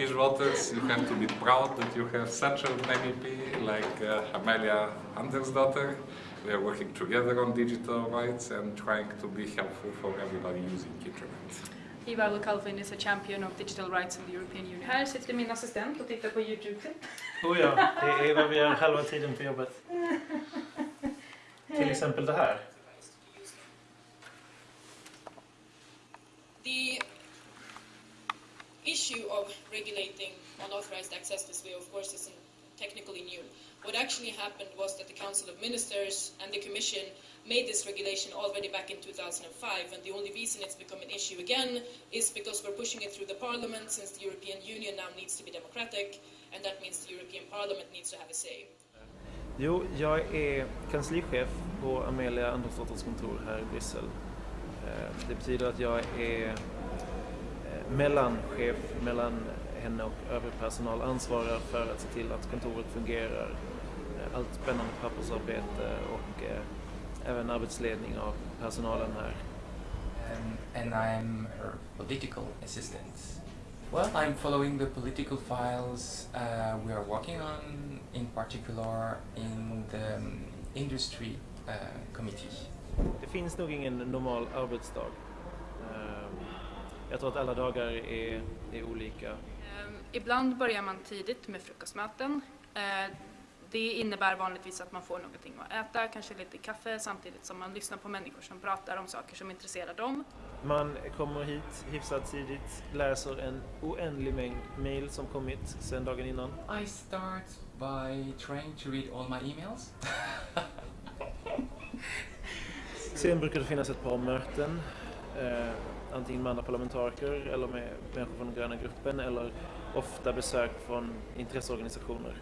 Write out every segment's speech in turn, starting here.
Hello, Swedish voters. You have to be proud that you have such an MEP like uh, Amelia Andersdotter. We are working together on digital rights and trying to be helpful for everybody using internet. Ivar Calvin is a champion of digital rights in the European Union. Här sitter min assistent och tittar på Youtube-klipp. Oh ja, det är vad vi gör halva tiden på jobbet. Till exempel det här. The issue of regulating unauthorized access this way, of course, isn't technically new. What actually happened was that the Council of Ministers and the Commission made this regulation already back in 2005, and the only reason it's become an issue again is because we're pushing it through the Parliament, since the European Union now needs to be democratic, and that means the European Parliament needs to have a say. Jo, jag är kanslichef på Amelia Andersdotters kontor här i Bryssel. Eh, Det betyder att jag är mellanchef mellan henne och övrig personal, ansvarar för att se till att kontoret fungerar. Eh, Allt spännande pappersarbete och eh, även arbetsledning av personalen här. um, and I'm her political assistant. Well, I'm following the political files uh, we are working on, in particular in the um, industry uh, committee. Det finns nog ingen normal arbetsdag. Eh, Jag tror att alla dagar är, är olika. Ehm, Ibland börjar man tidigt med frukostmöten. Eh, Det innebär vanligtvis att man får någonting att äta, kanske lite kaffe samtidigt som man lyssnar på människor som pratar om saker som intresserar dem. Man kommer hit hyfsat tidigt, läser en oändlig mängd mail som kommit sedan dagen innan. I start by trying to read all my emails. Sen brukar det finnas ett par möten, eh, antingen med andra parlamentariker eller med människor från den gröna gruppen eller ofta besök från intresseorganisationer.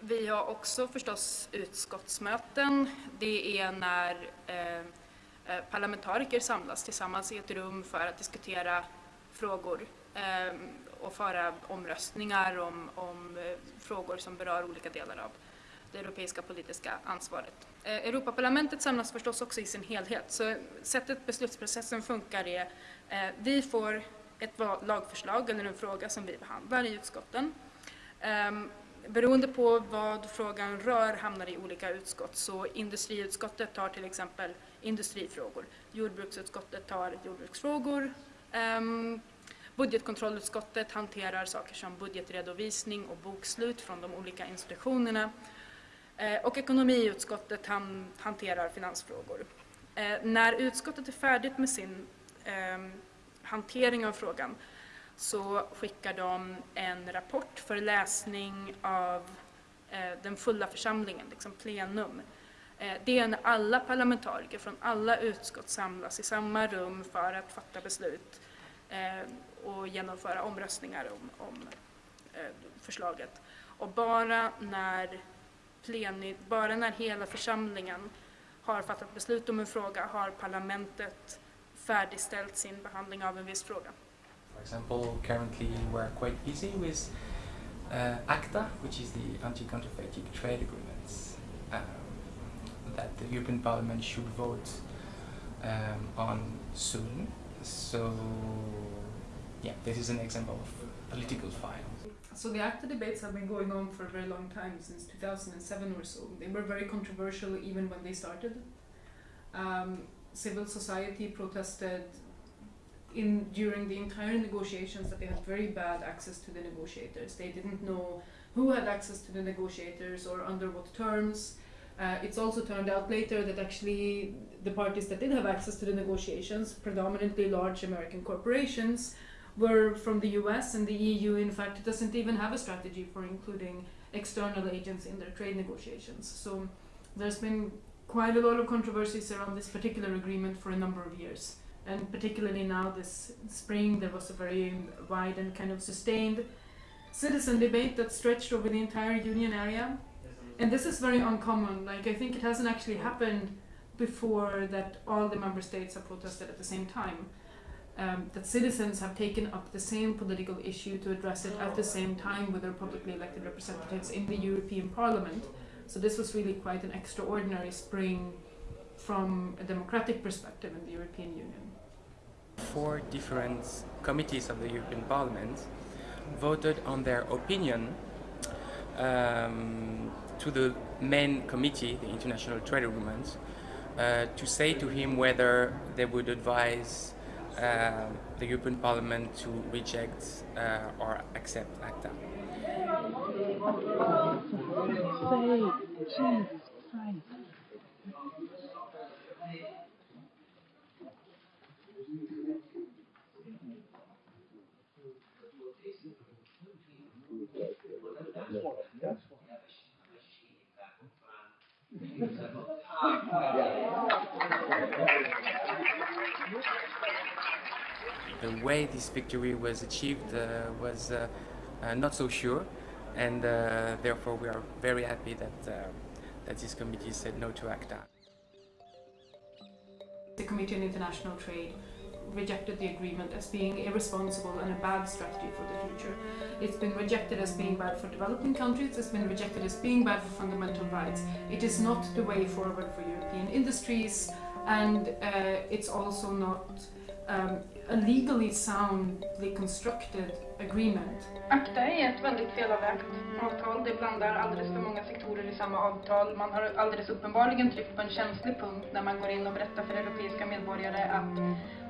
Vi har också förstås utskottsmöten. Det är när eh, eh, parlamentariker samlas tillsammans i ett rum för att diskutera frågor eh, och föra omröstningar om, om eh, frågor som berör olika delar av det europeiska politiska ansvaret. Eh, Europaparlamentet samlas förstås också i sin helhet, så sättet beslutsprocessen funkar är eh, vi får ett lagförslag eller en fråga som vi behandlar i utskotten. Ehm, beroende på vad frågan rör hamnar i olika utskott. Så industriutskottet tar till exempel industrifrågor. Jordbruksutskottet tar jordbruksfrågor. Ehm, budgetkontrollutskottet hanterar saker som budgetredovisning och bokslut från de olika institutionerna. Eh, och ekonomiutskottet han, hanterar finansfrågor. Eh, när utskottet är färdigt med sin ehm, hantering av frågan så skickar de en rapport för läsning av eh, den fulla församlingen, liksom plenum. Eh, det är när alla parlamentariker från alla utskott samlas i samma rum för att fatta beslut eh, och genomföra omröstningar om, om eh, förslaget. Och bara när, pleni, bara när hela församlingen har fattat beslut om en fråga har parlamentet färdigställt sin behandling av en viss fråga. For example, currently we're quite busy with uh, ACTA, which is the anti-counterfeiting trade agreements um, that the European Parliament should vote um, on soon. So, yeah, this is an example of political file. So the ACTA debates have been going on for a very long time, since 2007 or so. They were very controversial even when they started. Um, civil society protested in during the entire negotiations that they had very bad access to the negotiators. They didn't know who had access to the negotiators or under what terms. Uh, it's also turned out later that actually the parties that did have access to the negotiations, predominantly large American corporations, were from the US and the EU in fact doesn't even have a strategy for including external agents in their trade negotiations. So there's been quite a lot of controversies around this particular agreement for a number of years. And particularly now this spring there was a very wide and kind of sustained citizen debate that stretched over the entire union area. And this is very uncommon. Like I think it hasn't actually happened before that all the member states have protested at the same time. Um, that citizens have taken up the same political issue to address it at the same time with their publicly elected representatives in the European Parliament. So this was really quite an extraordinary spring from a democratic perspective in the European Union. four different committees of the European Parliament voted on their opinion um, to the main committee, the International Trade Agreement, uh, to say to him whether they would advise uh, the European Parliament to reject uh, or accept ACTA. The way this victory was achieved uh, was uh, uh, not so sure, and therefore we are very happy that, that this committee said no to ACTA. The Committee on International Trade rejected the agreement as being irresponsible and a bad strategy for the future. It's been rejected as being bad for developing countries, it's been rejected as being bad for fundamental rights. It is not the way forward for European industries and uh, it's also not um, a legally soundly constructed agreement. ACTA är ett väldigt felavvägt avtal. Det blandar alldeles för många sektorer i samma avtal. Man har alldeles uppenbarligen tryckt på en känslig punkt när man går in och berättar för europeiska medborgare att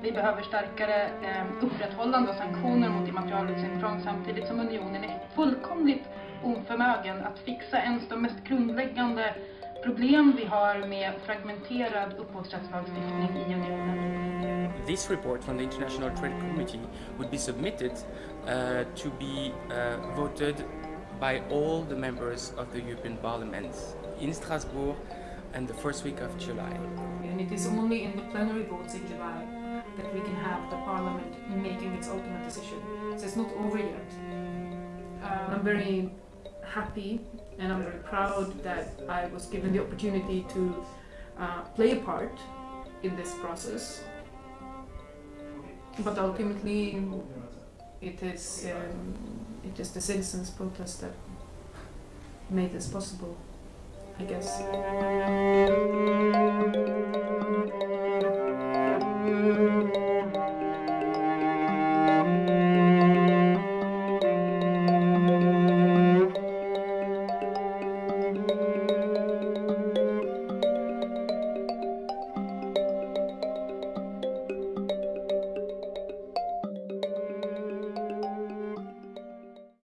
vi behöver starkare eh, upprätthållande och sanktioner mot immaterialrättsintrång samtidigt som unionen är fullkomligt oförmögen att fixa ens de mest grundläggande problem vi har med fragmenterad upphovsrättslagstiftning i unionen. This report from the International Trade Committee would be submitted uh, to be uh, voted by all the members of the European Parliament in Strasbourg and the first week of July. And it is only in the plenary votes in July that we can have the parliament making its ultimate decision. So it's not over yet. Uh, I'm very happy and I'm very proud that I was given the opportunity to uh, play a part in this process. But ultimately, it is um, it is the citizens' protest that made this possible, I guess.